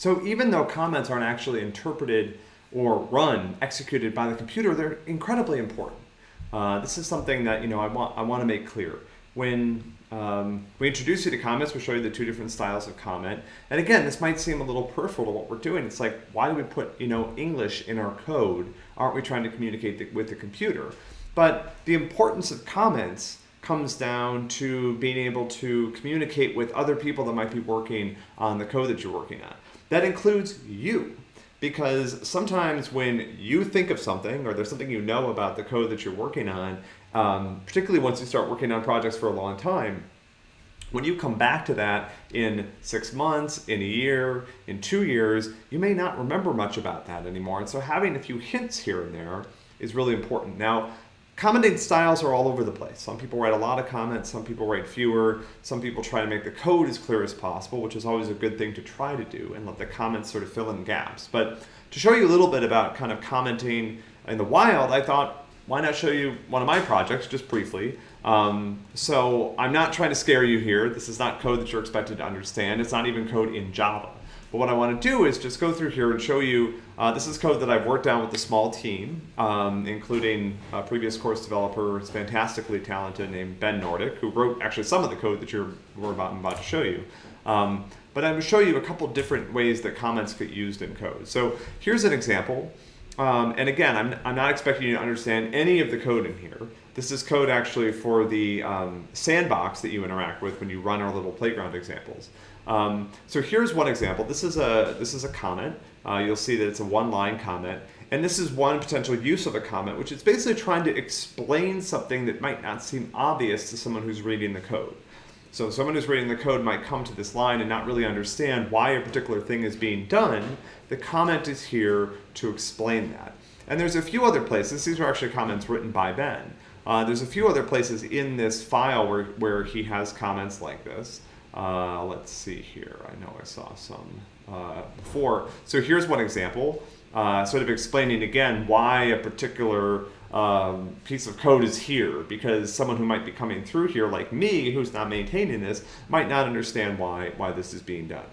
So even though comments aren't actually interpreted or run, executed by the computer, they're incredibly important. Uh, this is something that you know I want I want to make clear. When um, we introduce you to comments, we show you the two different styles of comment. And again, this might seem a little peripheral to what we're doing. It's like, why do we put you know English in our code? Aren't we trying to communicate the, with the computer? But the importance of comments comes down to being able to communicate with other people that might be working on the code that you're working on. That includes you because sometimes when you think of something or there's something you know about the code that you're working on, um, particularly once you start working on projects for a long time, when you come back to that in six months, in a year, in two years, you may not remember much about that anymore. And so having a few hints here and there is really important. Now, Commenting styles are all over the place. Some people write a lot of comments, some people write fewer, some people try to make the code as clear as possible, which is always a good thing to try to do and let the comments sort of fill in gaps. But to show you a little bit about kind of commenting in the wild, I thought, why not show you one of my projects just briefly. Um, so I'm not trying to scare you here. This is not code that you're expected to understand. It's not even code in Java. But what I want to do is just go through here and show you, uh, this is code that I've worked on with a small team, um, including a previous course developer who's fantastically talented named Ben Nordick, who wrote actually some of the code that you're, we're about, I'm about to show you. Um, but I'm going to show you a couple different ways that comments get used in code. So here's an example. Um, and again, I'm, I'm not expecting you to understand any of the code in here. This is code actually for the um, sandbox that you interact with when you run our little playground examples. Um, so here's one example. This is a, this is a comment. Uh, you'll see that it's a one-line comment. And this is one potential use of a comment, which is basically trying to explain something that might not seem obvious to someone who's reading the code. So someone who's reading the code might come to this line and not really understand why a particular thing is being done. The comment is here to explain that. And there's a few other places. These are actually comments written by Ben. Uh, there's a few other places in this file where, where he has comments like this. Uh, let's see here. I know I saw some uh, before. So here's one example, uh, sort of explaining again why a particular um, piece of code is here because someone who might be coming through here like me who's not maintaining this might not understand why, why this is being done.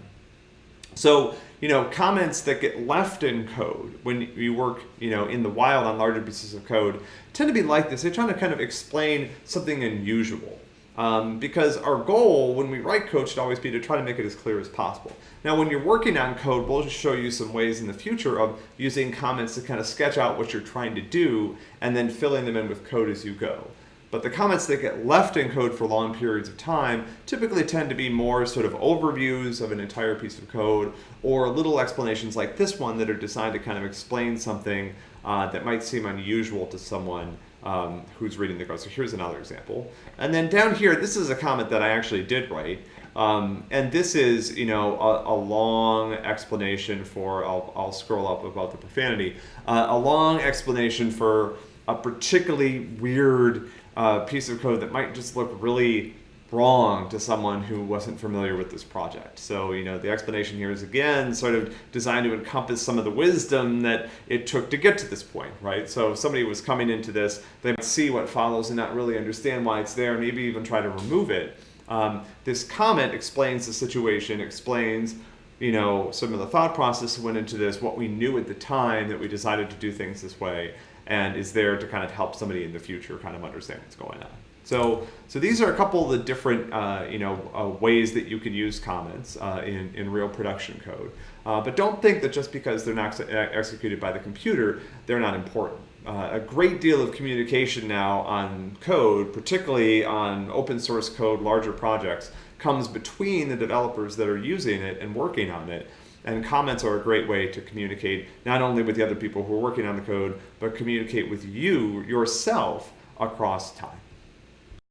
So, you know, comments that get left in code when you work, you know, in the wild on larger pieces of code tend to be like this. They're trying to kind of explain something unusual. Um, because our goal when we write code should always be to try to make it as clear as possible. Now when you're working on code, we'll just show you some ways in the future of using comments to kind of sketch out what you're trying to do and then filling them in with code as you go. But the comments that get left in code for long periods of time typically tend to be more sort of overviews of an entire piece of code or little explanations like this one that are designed to kind of explain something uh, that might seem unusual to someone um, who's reading the code. So here's another example. And then down here, this is a comment that I actually did write. Um, and this is, you know, a, a, long explanation for, I'll, I'll scroll up about the profanity, uh, a long explanation for a particularly weird uh, piece of code that might just look really wrong to someone who wasn't familiar with this project. So, you know, the explanation here is again sort of designed to encompass some of the wisdom that it took to get to this point, right? So if somebody was coming into this, they might see what follows and not really understand why it's there, maybe even try to remove it. Um, this comment explains the situation, explains you know, some of the thought process went into this, what we knew at the time that we decided to do things this way, and is there to kind of help somebody in the future kind of understand what's going on. So, so these are a couple of the different, uh, you know, uh, ways that you can use comments uh, in, in real production code. Uh, but don't think that just because they're not ex executed by the computer, they're not important. Uh, a great deal of communication now on code, particularly on open source code, larger projects, comes between the developers that are using it and working on it. And comments are a great way to communicate not only with the other people who are working on the code, but communicate with you yourself across time.